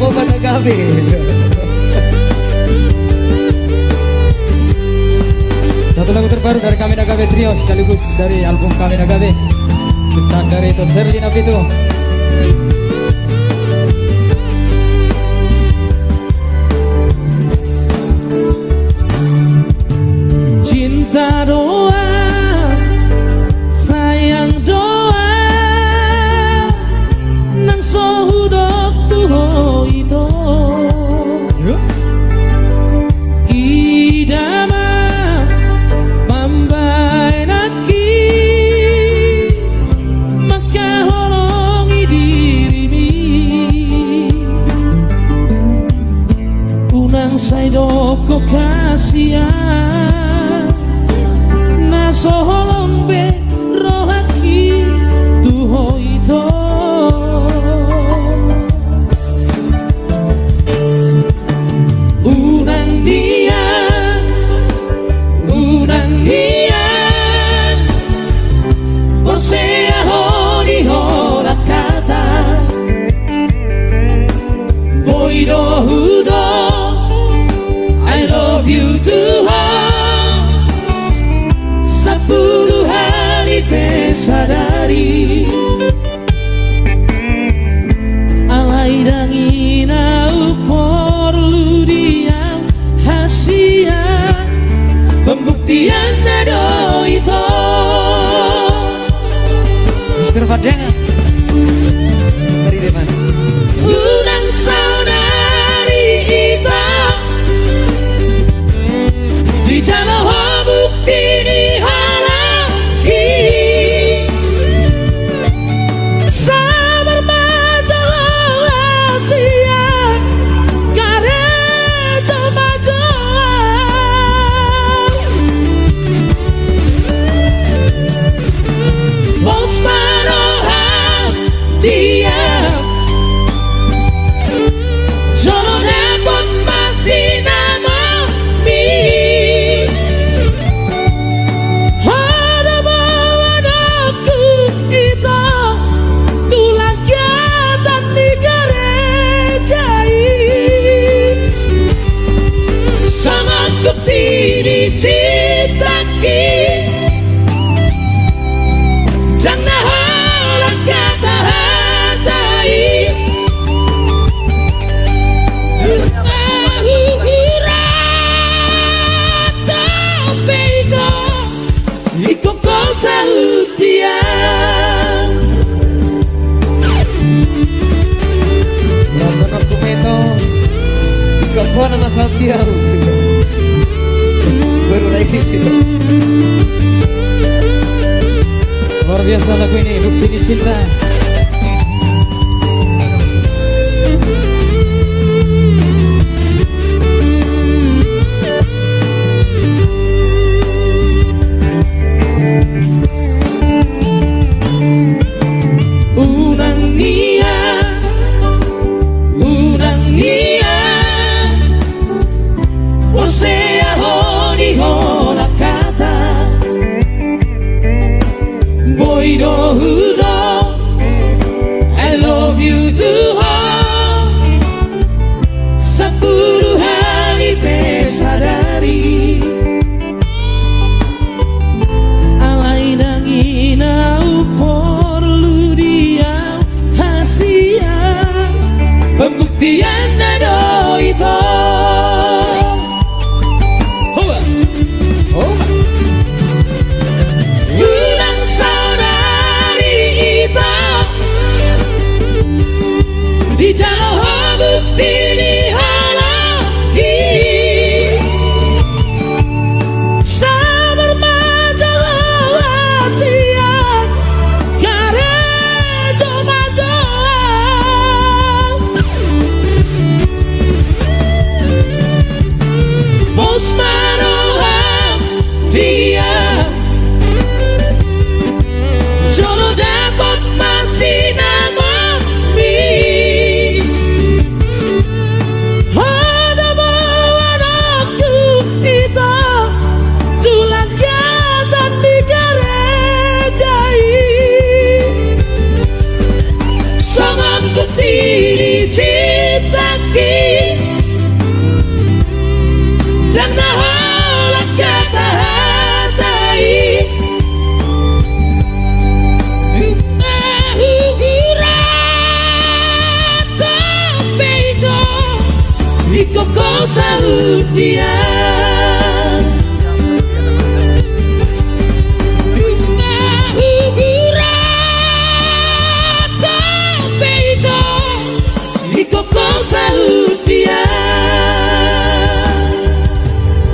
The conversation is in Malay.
ako ba na kami? Satu lagu terbaru dari kami Nagabe Trio sekaligus dari album kami Nagabe Kita dari itu Serlina Pitu itu sai saidoko kasia na soholombe Dengar Trinity. biasa lagu ini bukti ini cinta The end all the end.